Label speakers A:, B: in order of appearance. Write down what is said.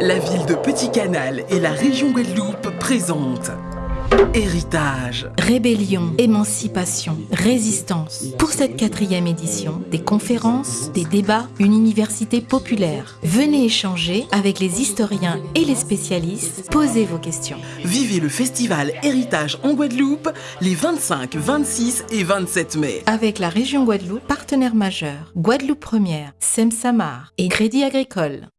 A: La ville de Petit Canal et la région Guadeloupe présentent Héritage.
B: Rébellion, émancipation, résistance. Pour cette quatrième édition, des conférences, des débats, une université populaire. Venez échanger avec les historiens et les spécialistes. Posez vos questions.
A: Vivez le festival Héritage en Guadeloupe les 25, 26 et 27 mai.
B: Avec la région Guadeloupe, partenaire majeur, Guadeloupe Première, Semsamar et Crédit Agricole.